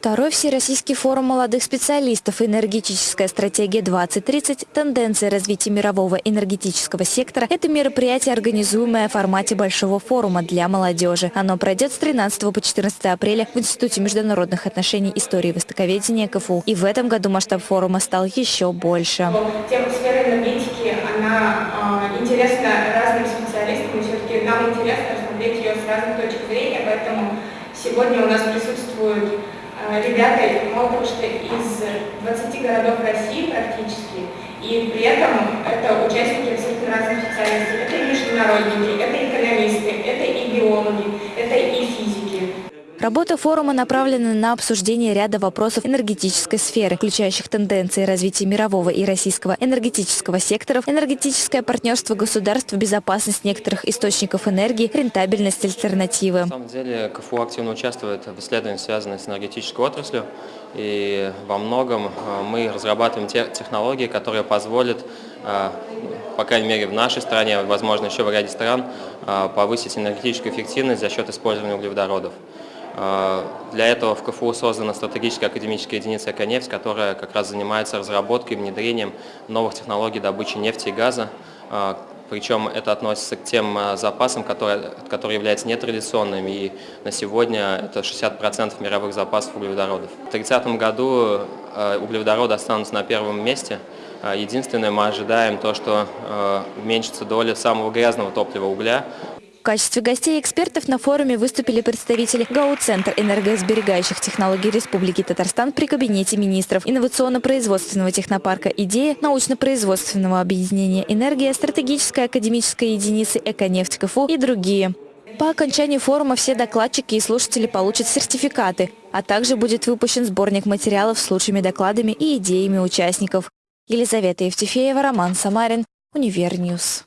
Второй Всероссийский форум молодых специалистов «Энергетическая стратегия 2030. Тенденции развития мирового энергетического сектора» – это мероприятие, организуемое в формате большого форума для молодежи. Оно пройдет с 13 по 14 апреля в Институте международных отношений истории и востоковедения КФУ. И в этом году масштаб форума стал еще больше. Тема сферы энергетики, она э, интересна разным специалистам, и все-таки нам интересно рассмотреть ее с разных точек поэтому сегодня у нас присутствуют Э, ребята, того, что из 20 городов России практически, и при этом это участники абсолютно разных специальностей. Это и международники, это экономисты, это и биологи, это и физики. Работа форума направлена на обсуждение ряда вопросов энергетической сферы, включающих тенденции развития мирового и российского энергетического секторов, энергетическое партнерство государств, безопасность некоторых источников энергии, рентабельность альтернативы. На самом деле КФУ активно участвует в исследованиях, связанных с энергетической отраслью. И во многом э, мы разрабатываем те технологии, которые позволят, э, по крайней мере в нашей стране, возможно еще в ряде стран, э, повысить энергетическую эффективность за счет использования углеводородов. А, для этого в КФУ создана стратегическая академическая единица «Эконефть», которая как раз занимается разработкой и внедрением новых технологий добычи нефти и газа. А, причем это относится к тем а, запасам, которые, которые являются нетрадиционными, и на сегодня это 60% мировых запасов углеводородов. В 2030 году углеводороды останутся на первом месте. Единственное, мы ожидаем то, что уменьшится доля самого грязного топлива угля, в качестве гостей экспертов на форуме выступили представители ГАУ-центр энергосберегающих технологий Республики Татарстан при Кабинете министров, инновационно-производственного технопарка «Идея», научно-производственного объединения «Энергия», стратегической академической единицы «Эконефть КФУ» и другие. По окончании форума все докладчики и слушатели получат сертификаты, а также будет выпущен сборник материалов с лучшими докладами и идеями участников. Елизавета Евтефеева, Роман Самарин, UniverNews.